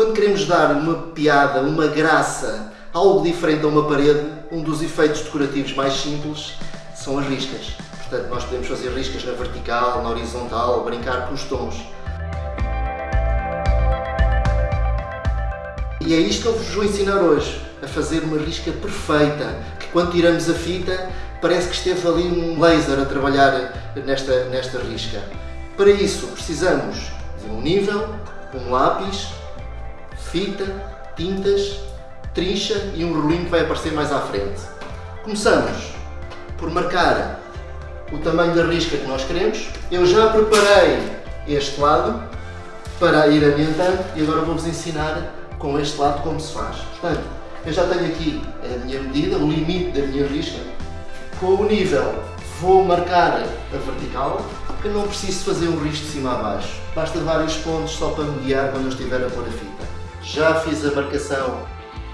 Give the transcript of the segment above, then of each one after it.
Quando queremos dar uma piada, uma graça, algo diferente a uma parede, um dos efeitos decorativos mais simples são as riscas. Portanto, nós podemos fazer riscas na vertical, na horizontal, brincar com os tons. E é isto que eu vos vou ensinar hoje, a fazer uma risca perfeita, que quando tiramos a fita parece que esteve ali um laser a trabalhar nesta, nesta risca. Para isso precisamos de um nível, um lápis, fita, tintas, trincha e um rolinho que vai aparecer mais à frente. Começamos por marcar o tamanho da risca que nós queremos. Eu já preparei este lado para ir ambientando e agora vou-vos ensinar com este lado como se faz. Portanto, eu já tenho aqui a minha medida, o limite da minha risca. Com o nível vou marcar a vertical, porque não preciso fazer um risco de cima a baixo. Basta vários pontos só para mediar quando eu estiver a pôr a fita. Já fiz a marcação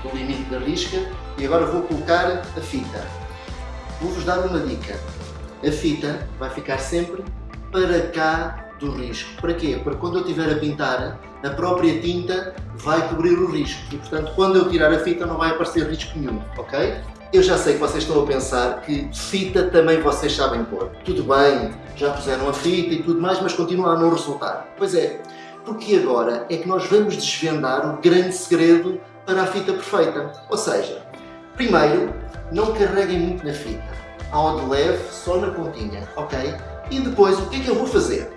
do limite da risca e agora vou colocar a fita. Vou-vos dar uma dica. A fita vai ficar sempre para cá do risco. Para quê? Para quando eu estiver a pintar, a própria tinta vai cobrir o risco e, portanto, quando eu tirar a fita não vai aparecer risco nenhum, ok? Eu já sei que vocês estão a pensar que fita também vocês sabem pôr. Tudo bem, já puseram a fita e tudo mais, mas continua a não resultar. Pois é, porque agora é que nós vamos desvendar o grande segredo para a fita perfeita. Ou seja, primeiro, não carreguem muito na fita. Ao de leve, só na pontinha, ok? E depois, o que é que eu vou fazer?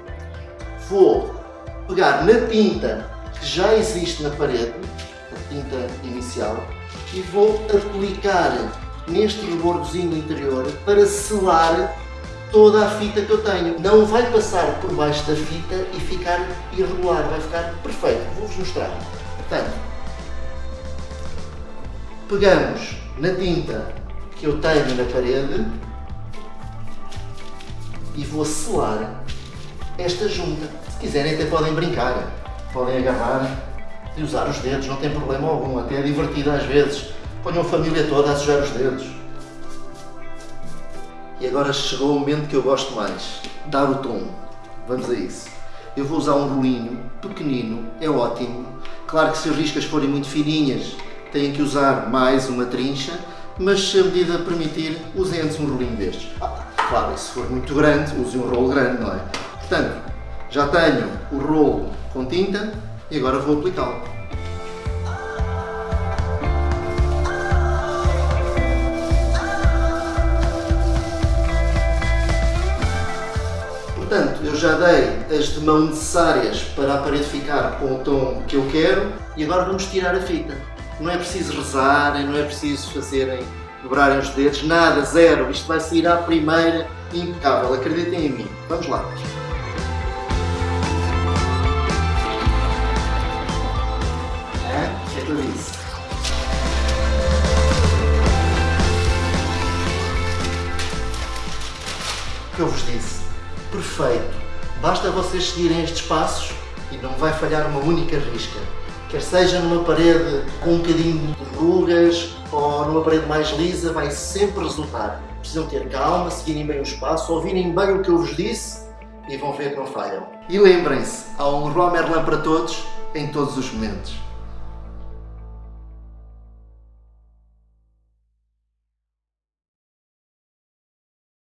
Vou pegar na tinta que já existe na parede, a tinta inicial, e vou aplicar neste rebordozinho interior para selar toda a fita que eu tenho. Não vai passar por baixo da fita e ficar irregular, vai ficar perfeito. Vou-vos mostrar. Portanto, pegamos na tinta que eu tenho na parede e vou selar esta junta. Se quiserem até podem brincar, podem agarrar e usar os dedos, não tem problema algum, até é divertido às vezes. Ponham a família toda a sujar os dedos. E agora chegou o momento que eu gosto mais, dar o tom. Vamos a isso. Eu vou usar um rolinho pequenino, é ótimo. Claro que se as riscas forem muito fininhas, têm que usar mais uma trincha, mas se a medida permitir, usem antes um rolinho destes. Ah, claro, se for muito grande, use um rolo grande, não é? Portanto, já tenho o rolo com tinta e agora vou aplicá-lo. Portanto, eu já dei as de mão necessárias para a parede ficar com o tom que eu quero e agora vamos tirar a fita. Não é preciso rezarem, não é preciso fazerem, dobrarem os dedos, nada, zero. Isto vai sair à primeira impecável, acreditem em mim. Vamos lá. É, é. O que eu vos disse? Perfeito. Basta vocês seguirem estes passos e não vai falhar uma única risca. Quer seja numa parede com um bocadinho de rugas ou numa parede mais lisa, vai sempre resultar. Precisam ter calma, seguirem bem os passos, ouvirem bem o que eu vos disse e vão ver que não falham. E lembrem-se, há um Leroy Merlin para todos, em todos os momentos.